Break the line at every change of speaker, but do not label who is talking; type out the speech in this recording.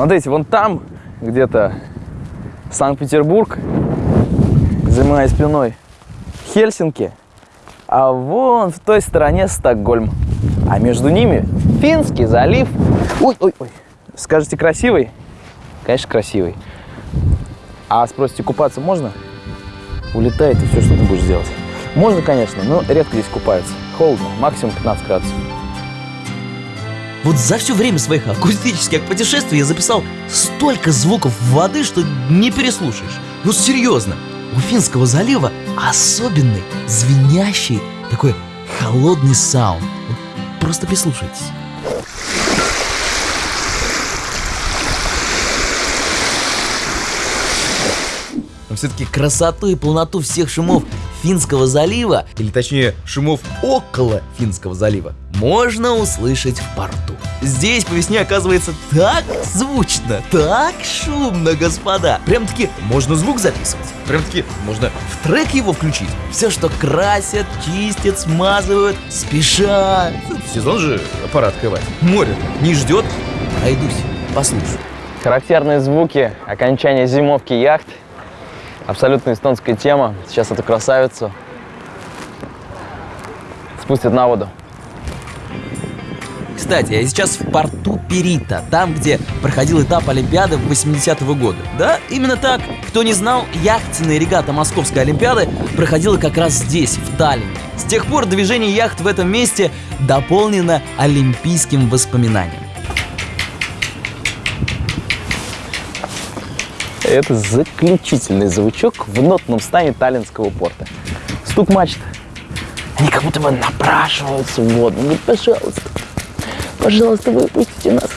Смотрите, вон там где-то Санкт-Петербург, за моей спиной Хельсинки, а вон в той стороне Стокгольм. А между ними Финский залив. Ой, ой, ой. Скажете, красивый? Конечно, красивый. А спросите, купаться можно? Улетает и все, что ты будешь делать. Можно, конечно, но редко здесь купаются. Холодно, максимум 15 градусов.
Вот за все время своих акустических путешествий я записал столько звуков воды, что не переслушаешь. Ну серьезно, у Финского залива особенный, звенящий, такой холодный саунд. Вот просто прислушайтесь. Все-таки красоту и полноту всех шумов Финского залива, или точнее шумов около Финского залива, можно услышать в порту. Здесь по весне оказывается так звучно, так шумно, господа. Прям-таки можно звук записывать. Прям-таки можно в трек его включить. Все, что красят, чистят, смазывают, спешат. Сезон же аппарат открывать. Море не ждет. Пройдусь, послушаю.
Характерные звуки окончания зимовки яхт. Абсолютно эстонская тема. Сейчас эту красавицу спустят на воду.
Кстати, я сейчас в порту Перита, там, где проходил этап Олимпиады в 80-го года. Да, именно так. Кто не знал, яхтенная регата Московской Олимпиады проходила как раз здесь, в Таллине. С тех пор движение яхт в этом месте дополнено олимпийским воспоминанием.
Это заключительный звучок в нотном стане Таллинского порта. Стук мачт. Они как будто бы напрашиваются в воду. Ну, пожалуйста, пожалуйста, выпустите нас.